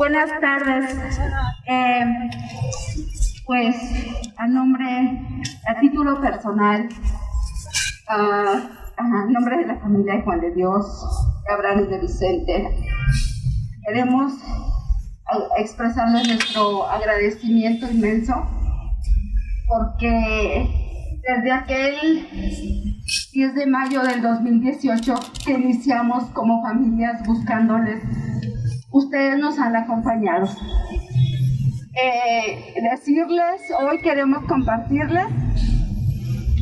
Buenas tardes. Eh, pues a nombre, a título personal, a, nombre de la familia de Juan de Dios, Abraham y de Vicente, queremos expresarles nuestro agradecimiento inmenso porque desde aquel 10 de mayo del 2018 que iniciamos como familias buscándoles, ustedes nos han acompañado. Eh, decirles, hoy queremos compartirles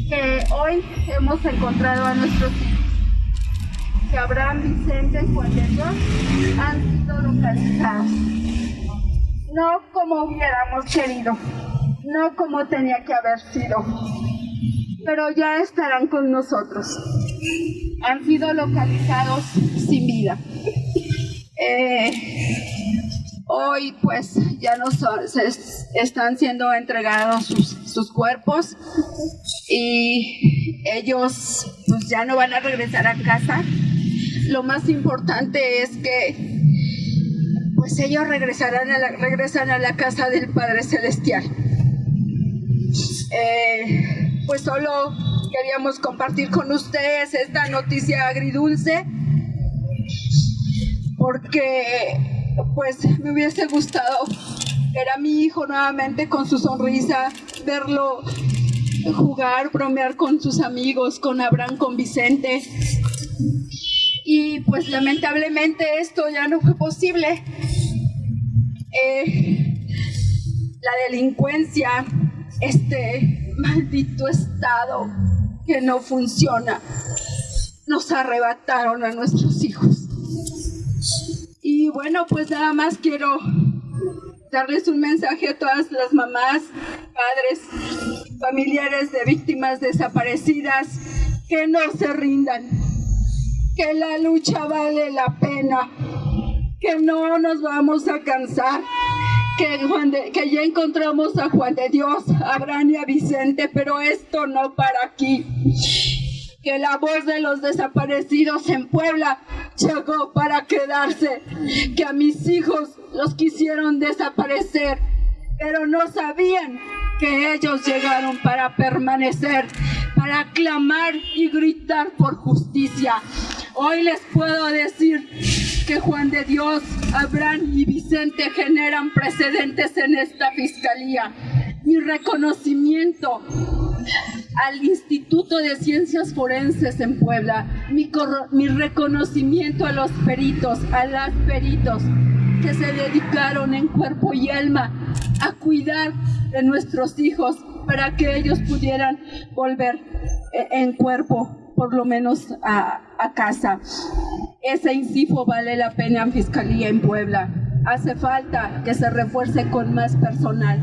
que hoy hemos encontrado a nuestros hijos, que Abraham, Vicente y Juan de Dios han sido localizados. No como hubiéramos querido, no como tenía que haber sido, pero ya estarán con nosotros. Han sido localizados sin. Eh, hoy pues ya no están siendo entregados sus, cuerpos y ellos pues ya no van a regresar a casa. Lo más importante es que pues ellos regresarán a la, regresan a la casa del Padre Celestial. Eh, pues solo queríamos compartir con ustedes esta noticia agridulce porque pues me hubiese gustado ver a mi hijo nuevamente con su sonrisa, verlo jugar, bromear con sus amigos, con Abraham, con Vicente. Y pues lamentablemente esto ya no fue posible. Eh, la delincuencia, este maldito estado que no funciona, nos arrebataron a nuestros hijos. Y bueno, pues nada más quiero darles un mensaje a todas las mamás, padres, familiares de víctimas desaparecidas, que no se rindan, que la lucha vale la pena, que no nos vamos a cansar, que, ya encontramos a Juan de Dios, a Abraham y a Vicente, pero esto no para aquí. Que la voz de los desaparecidos en Puebla llegó para quedarse, que a mis hijos los quisieron desaparecer, pero no sabían que ellos llegaron para permanecer, para clamar y gritar por justicia. Hoy les puedo decir que Juan de Dios, Abraham y Vicente generan precedentes en esta fiscalía. Mi reconocimiento al Instituto de Ciencias Forenses en Puebla, mi, mi reconocimiento a los peritos, a las peritos que se dedicaron en cuerpo y alma a cuidar de nuestros hijos para que ellos pudieran volver eh, en cuerpo, por lo menos a, a casa. Ese INCIFO vale la pena en Fiscalía en Puebla. Hace falta que se refuerce con más personal.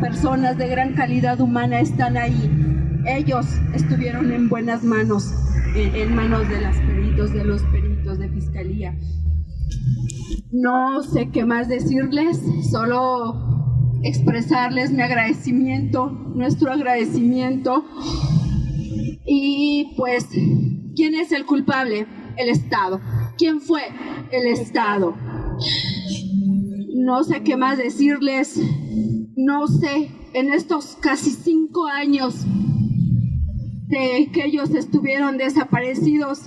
Personas de gran calidad humana están ahí ellos estuvieron en buenas manos, en, manos de los peritos, de los peritos de fiscalía. No sé qué más decirles, solo expresarles mi agradecimiento, nuestro agradecimiento. Y pues, ¿quién es el culpable? El Estado. ¿Quién fue? El Estado. No sé qué más decirles, no sé, en estos casi cinco años de que ellos estuvieron desaparecidos,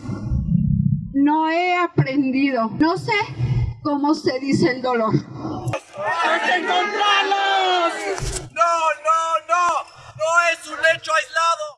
no he aprendido, no sé cómo se dice el dolor.